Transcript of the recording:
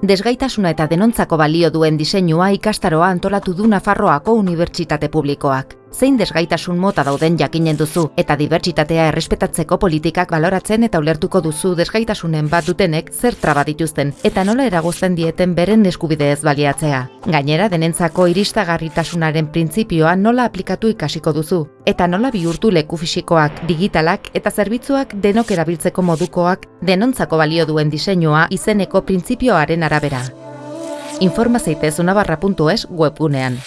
Desgaitasuna eta denontzako balio duen diseinua ikastaroa antolatu du Nafarroako Unibertsitate Publikoak. Zein desgaitasun mota dauden jakinen duzu eta dibertsitatea errespetatzeko politikak baloratzen eta ulertuko duzu desgaitasunen bat dutenek zer traba dituzten eta nola eragozten dieten beren eskubide ez baliatzea. Gainera denentzako iristagarritasunaren printzipioa nola aplikatu ikasiko duzu eta nola bihurtu leku fisikoak, digitalak eta zerbitzuak denok erabiltzeko modukoak denontzako balio duen diseinua izeneko printzipioaren arabera. Informa zaitez unabarra.es webgunean.